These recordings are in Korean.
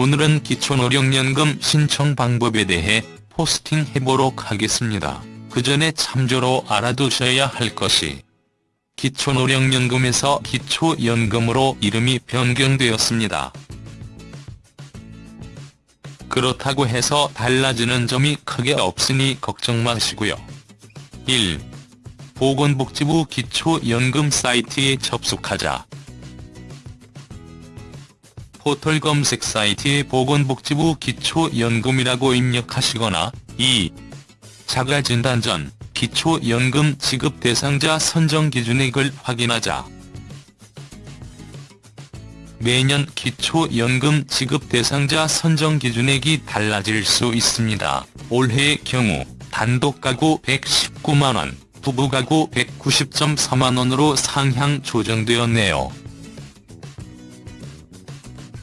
오늘은 기초노령연금 신청 방법에 대해 포스팅 해보도록 하겠습니다. 그 전에 참조로 알아두셔야 할 것이 기초노령연금에서 기초연금으로 이름이 변경되었습니다. 그렇다고 해서 달라지는 점이 크게 없으니 걱정 마시고요. 1. 보건복지부 기초연금 사이트에 접속하자. 포털 검색 사이트에 보건복지부 기초연금이라고 입력하시거나 2. 자가진단 전 기초연금 지급 대상자 선정 기준액을 확인하자. 매년 기초연금 지급 대상자 선정 기준액이 달라질 수 있습니다. 올해의 경우 단독 가구 119만원, 부부 가구 190.4만원으로 상향 조정되었네요.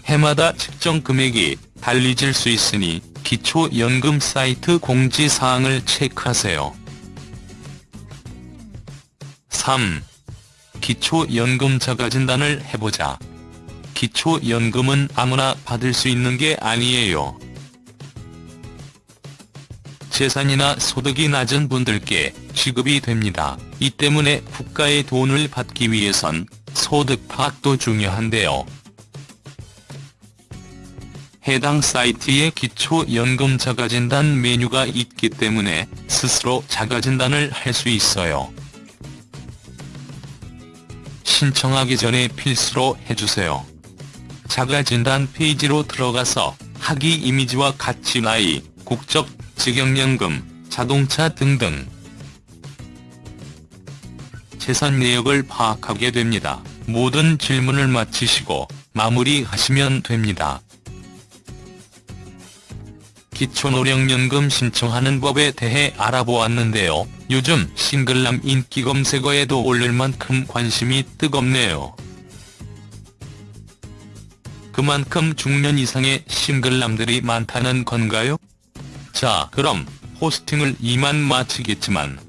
해마다 측정 금액이 달리질 수 있으니 기초연금 사이트 공지사항을 체크하세요. 3. 기초연금 자가 진단을 해보자. 기초연금은 아무나 받을 수 있는 게 아니에요. 재산이나 소득이 낮은 분들께 지급이 됩니다. 이 때문에 국가의 돈을 받기 위해선 소득 파악도 중요한데요. 해당 사이트에 기초연금 자가진단 메뉴가 있기 때문에 스스로 자가진단을 할 수 있어요. 신청하기 전에 필수로 해주세요. 자가진단 페이지로 들어가서 학위 이미지와 같이 나이, 국적, 직영연금, 자동차 등등 재산 내역을 파악하게 됩니다. 모든 질문을 마치시고 마무리하시면 됩니다. 기초노령연금 신청하는 법에 대해 알아보았는데요. 요즘 싱글남 인기 검색어에도 오를 만큼 관심이 뜨겁네요. 그만큼 중년 이상의 싱글남들이 많다는 건가요? 자 그럼 포스팅을 이만 마치겠지만